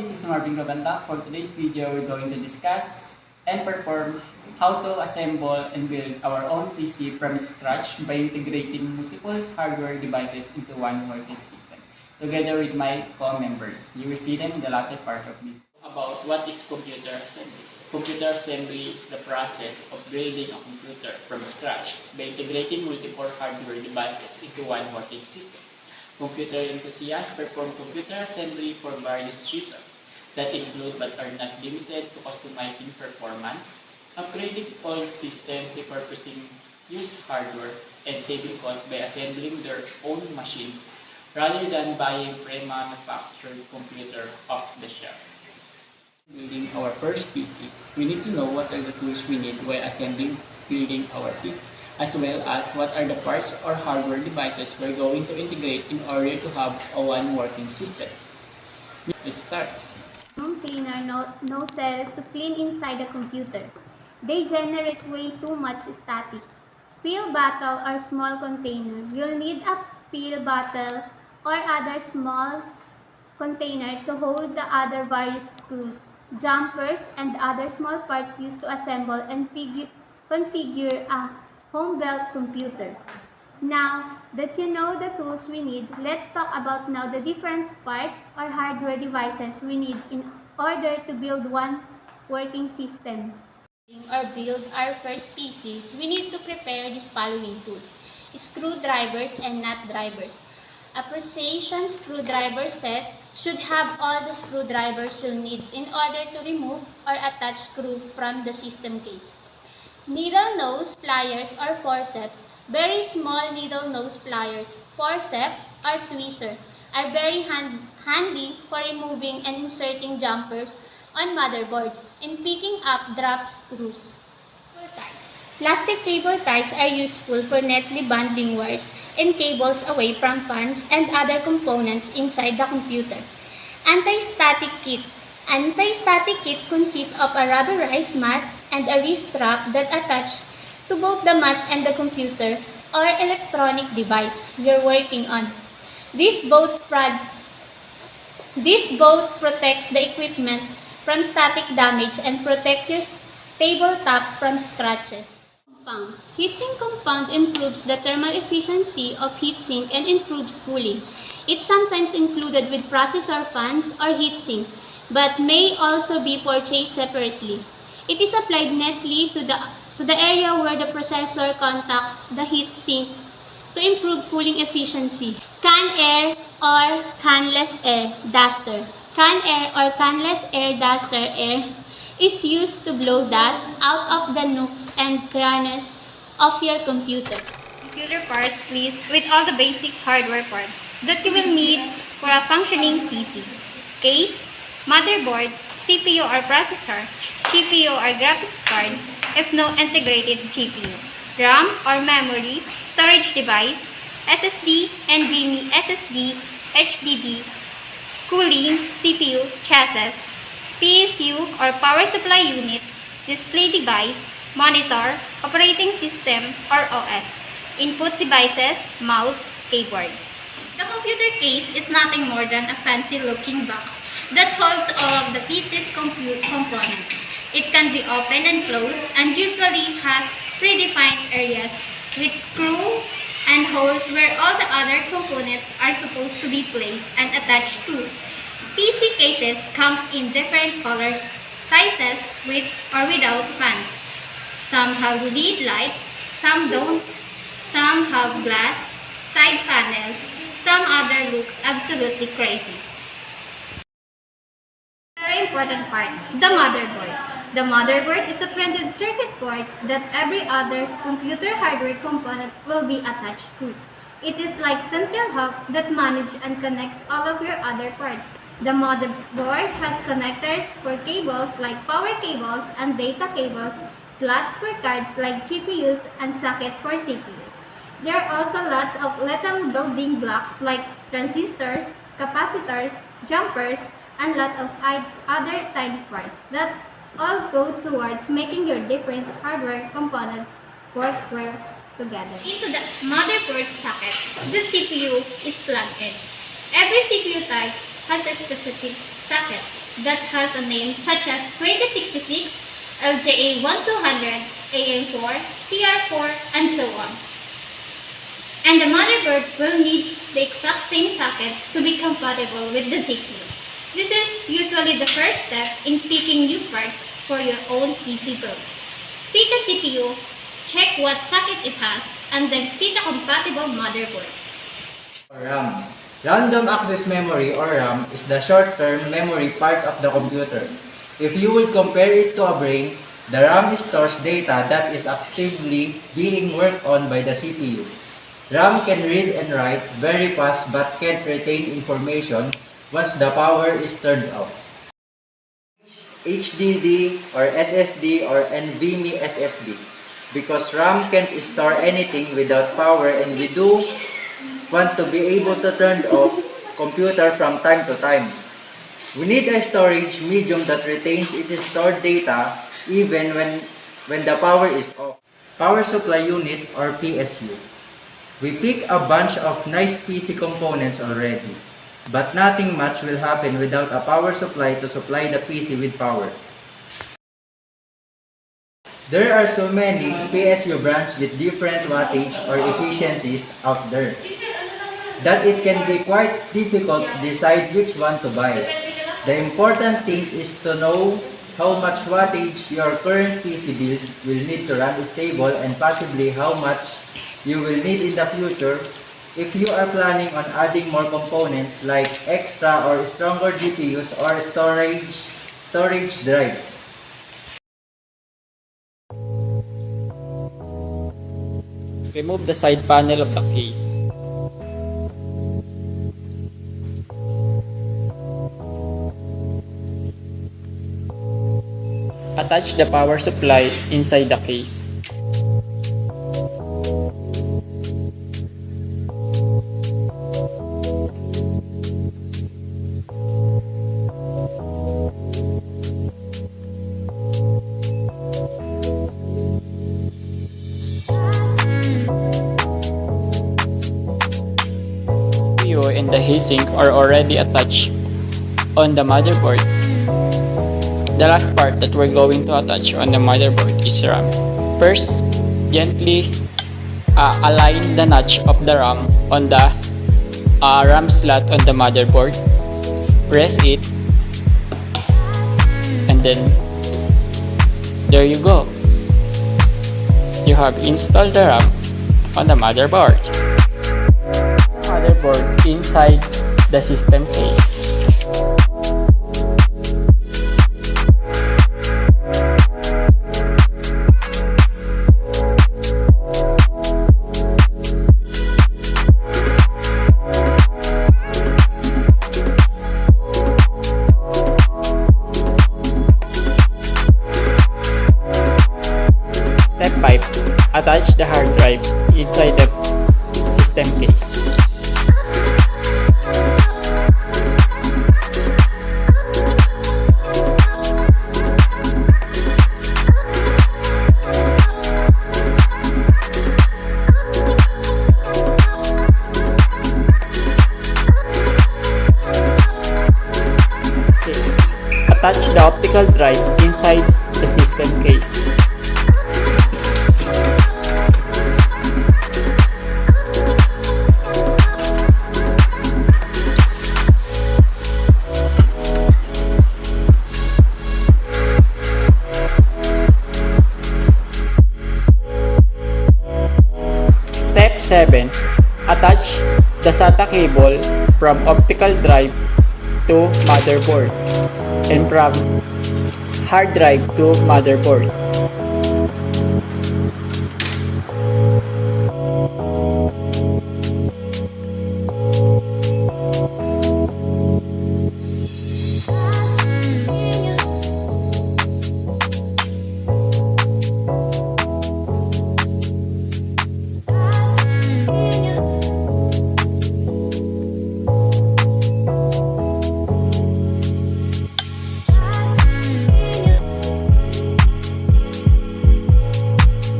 this is Marvin Gabanta. For today's video, we're going to discuss and perform how to assemble and build our own PC from scratch by integrating multiple hardware devices into one working system, together with my co-members. You will see them in the latter part of this. About what is computer assembly. Computer assembly is the process of building a computer from scratch by integrating multiple hardware devices into one working system. Computer enthusiasts perform computer assembly for various reasons that include but are not limited to customizing performance, upgrading old system, repurposing used hardware, and saving costs by assembling their own machines rather than buying pre-manufactured computer off the shelf. Building our first PC, we need to know what are the tools we need while assembling building our PC as well as what are the parts or hardware devices we're going to integrate in order to have a one working system. Let's start. Cleaner no, no cell to clean inside the computer. They generate way too much static. Pill bottle or small container. You'll need a pill bottle or other small container to hold the other various screws, jumpers, and other small parts used to assemble and configure a home-built computer. Now that you know the tools we need, let's talk about now the different parts or hardware devices we need in order to build one working system. or build our first PC, we need to prepare these following tools. Screwdrivers and nut drivers. A precision screwdriver set should have all the screwdrivers you'll need in order to remove or attach screw from the system case. Needle nose pliers or forceps, very small needle nose pliers, forceps or tweezer, are very hand handy for removing and inserting jumpers on motherboards and picking up drop screws. Ties. Plastic cable ties are useful for neatly bundling wires and cables away from fans and other components inside the computer. Anti-static kit. Anti-static kit consists of a rubberized mat and a wrist strap that attach to both the mat and the computer or electronic device you're working on. This both, this both protects the equipment from static damage and protect your tabletop from scratches. Compound. Heatsink compound improves the thermal efficiency of heatsink and improves cooling. It's sometimes included with processor fans or heatsink, but may also be purchased separately. It is applied neatly to the, to the area where the processor contacts the heatsink to improve cooling efficiency. Can air or canless air duster. Can air or canless air duster air is used to blow dust out of the nooks and crannies of your computer. Computer parts please, with all the basic hardware parts that you will need for a functioning PC. Case, motherboard, CPU or processor, GPU or graphics cards if no integrated GPU, RAM or memory, storage device, SSD, NVMe SSD, HDD, cooling, CPU, chassis, PSU or power supply unit, display device, monitor, operating system or OS, input devices, mouse, keyboard. The computer case is nothing more than a fancy looking box that holds all of the PC's compute components. It can be opened and closed and usually has predefined areas with screws and holes where all the other components are supposed to be placed and attached to. PC cases come in different colors, sizes, with or without fans. Some have LED lights, some don't, some have glass, side panels, some other looks absolutely crazy. Very important part, the motherboard. The motherboard is a printed circuit board that every other computer hardware component will be attached to. It is like central hub that manages and connects all of your other parts. The motherboard has connectors for cables like power cables and data cables, slots for cards like GPUs, and socket for CPUs. There are also lots of little building blocks like transistors, capacitors, jumpers, and lot of other tiny parts that all go towards making your different hardware components work well together. Into the motherboard sockets, the CPU is plugged in. Every CPU type has a specific socket. that has a name such as 2066, LGA 1200, AM4, TR4, and so on. And the motherboard will need the exact same sockets to be compatible with the CPU. This is usually the first step in picking new parts for your own PC build. Pick a CPU, check what socket it has, and then pick a compatible motherboard. RAM. Random access memory or RAM is the short-term memory part of the computer. If you will compare it to a brain, the RAM stores data that is actively being worked on by the CPU. RAM can read and write very fast but can't retain information once the power is turned off. HDD or SSD or NVMe SSD because RAM can't store anything without power and we do want to be able to turn off computer from time to time. We need a storage medium that retains its stored data even when, when the power is off. Power supply unit or PSU. We pick a bunch of nice PC components already, but nothing much will happen without a power supply to supply the PC with power. There are so many PSU brands with different wattage or efficiencies out there that it can be quite difficult to decide which one to buy. The important thing is to know how much wattage your current PC build will need to run stable and possibly how much you will need in the future if you are planning on adding more components like extra or stronger GPUs or storage storage drives. Remove the side panel of the case. Attach the power supply inside the case. Heatsink are already attached on the motherboard. The last part that we're going to attach on the motherboard is RAM. First, gently uh, align the notch of the RAM on the uh, RAM slot on the motherboard. Press it and then there you go. You have installed the RAM on the motherboard motherboard inside the system case. Step 5. Attach the hard drive inside the system case. Attach the optical drive inside the system case. Step 7. Attach the SATA cable from optical drive to motherboard and from hard drive to motherboard.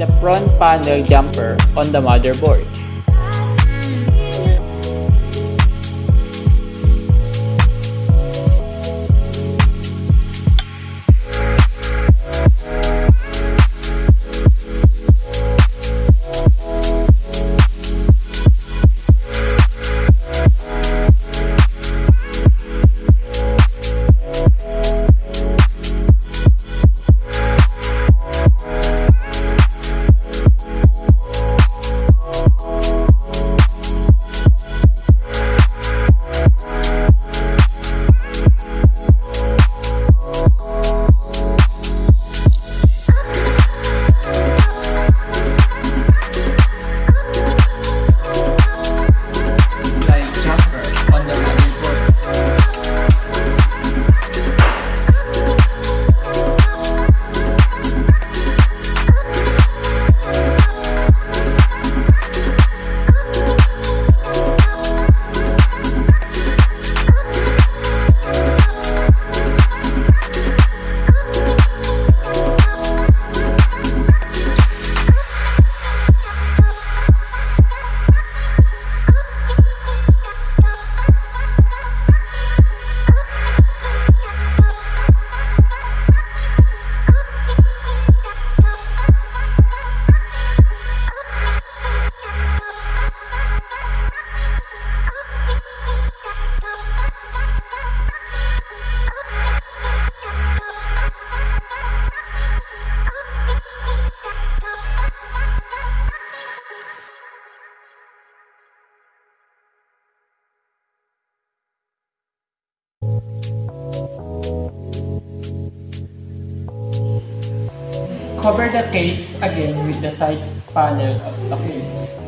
The front panel jumper on the motherboard. Cover the case again with the side panel of the case.